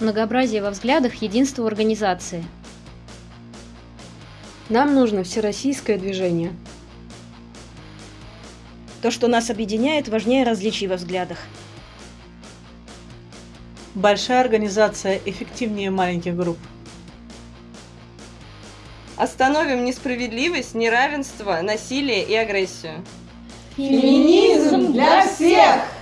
Многообразие во взглядах – единство в организации. Нам нужно всероссийское движение. То, что нас объединяет, важнее различий во взглядах. Большая организация эффективнее маленьких групп. Остановим несправедливость, неравенство, насилие и агрессию. Феминизм для всех!